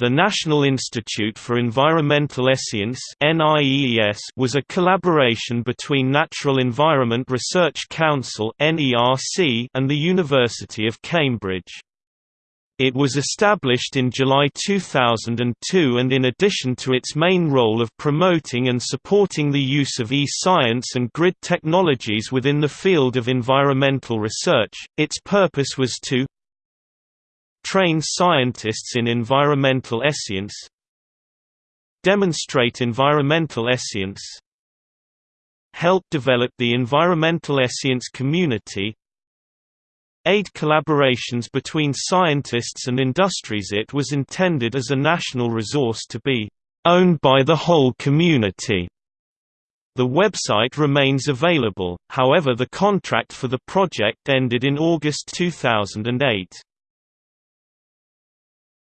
The National Institute for Environmental Science was a collaboration between Natural Environment Research Council and the University of Cambridge. It was established in July 2002 and in addition to its main role of promoting and supporting the use of e-science and grid technologies within the field of environmental research, its purpose was to train scientists in environmental science demonstrate environmental science help develop the environmental science community aid collaborations between scientists and industries It was intended as a national resource to be owned by the whole community. The website remains available, however the contract for the project ended in August 2008.